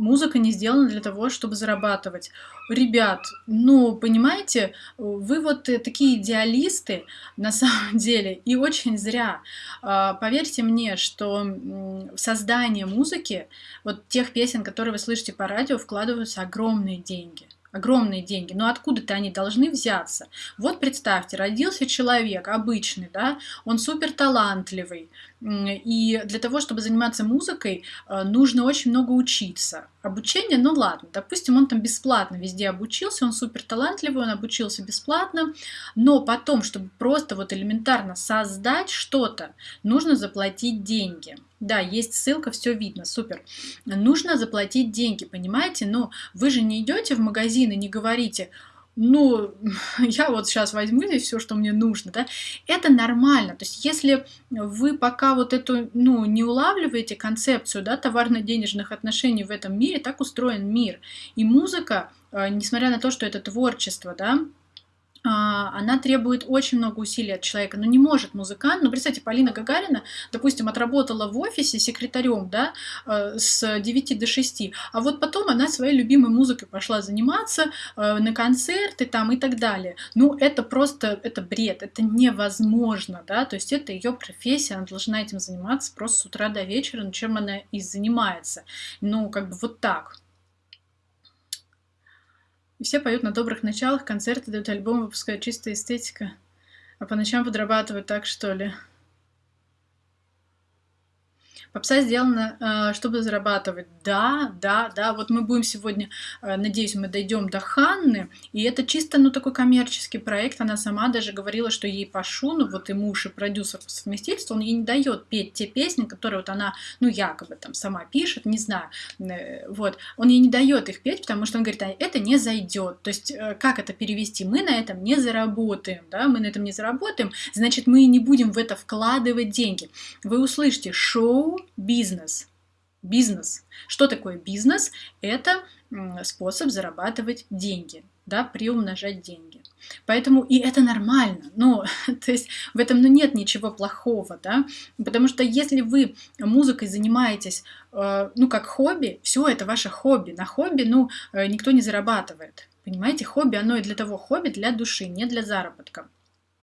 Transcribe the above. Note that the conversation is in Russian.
Музыка не сделана для того, чтобы зарабатывать. Ребят, ну, понимаете, вы вот э, такие идеалисты на самом деле, и очень зря. А, поверьте мне, что в создание музыки, вот тех песен, которые вы слышите по радио, вкладываются огромные деньги огромные деньги, но откуда-то они должны взяться. Вот представьте, родился человек обычный, да, он супер талантливый, и для того, чтобы заниматься музыкой, э, нужно очень много учиться. Обучение, ну ладно, допустим, он там бесплатно везде обучился, он супер талантливый, он обучился бесплатно, но потом, чтобы просто вот элементарно создать что-то, нужно заплатить деньги. Да, есть ссылка, все видно, супер. Нужно заплатить деньги, понимаете? Но вы же не идете в магазин и не говорите, ну, я вот сейчас возьму здесь все, что мне нужно, да, это нормально. То есть, если вы пока вот эту, ну, не улавливаете концепцию, да, товарно-денежных отношений в этом мире, так устроен мир. И музыка, э, несмотря на то, что это творчество, да, она требует очень много усилий от человека, но не может музыкант. Ну, представьте, Полина Гагарина, допустим, отработала в офисе секретарем, да, э, с 9 до 6, а вот потом она своей любимой музыкой пошла заниматься э, на концерты там и так далее. Ну, это просто, это бред, это невозможно, да, то есть это ее профессия, она должна этим заниматься просто с утра до вечера, ну, чем она и занимается. Ну, как бы вот так. И все поют на добрых началах, концерты дают альбом, выпускают чистая эстетика. А по ночам подрабатывают так, что ли? Попса сделана, э, чтобы зарабатывать. Да, да, да. Вот мы будем сегодня, э, надеюсь, мы дойдем до Ханны. И это чисто, ну, такой коммерческий проект. Она сама даже говорила, что ей Пашу, ну, вот и муж, и продюсер по совместительству, он ей не дает петь те песни, которые вот она, ну, якобы там сама пишет, не знаю. Э, вот. Он ей не дает их петь, потому что он говорит, а это не зайдет. То есть, как это перевести? Мы на этом не заработаем, да, мы на этом не заработаем, значит, мы не будем в это вкладывать деньги. Вы услышите шоу бизнес. Бизнес. Что такое бизнес? Это способ зарабатывать деньги, да, приумножать деньги. Поэтому и это нормально, ну, то есть в этом ну, нет ничего плохого, да, потому что если вы музыкой занимаетесь, э, ну, как хобби, все это ваше хобби, на хобби, ну, э, никто не зарабатывает, понимаете, хобби, оно и для того хобби, для души, не для заработка.